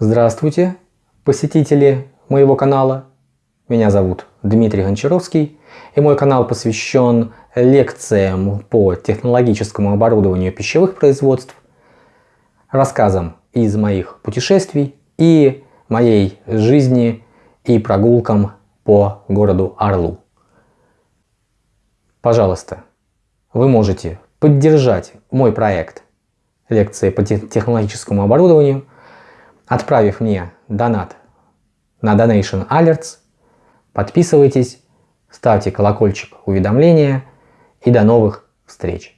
Здравствуйте, посетители моего канала. Меня зовут Дмитрий Гончаровский, и мой канал посвящен лекциям по технологическому оборудованию пищевых производств, рассказам из моих путешествий и моей жизни и прогулкам по городу Орлу. Пожалуйста, вы можете поддержать мой проект лекции по технологическому оборудованию, отправив мне донат на Donation Alerts. Подписывайтесь, ставьте колокольчик уведомления и до новых встреч!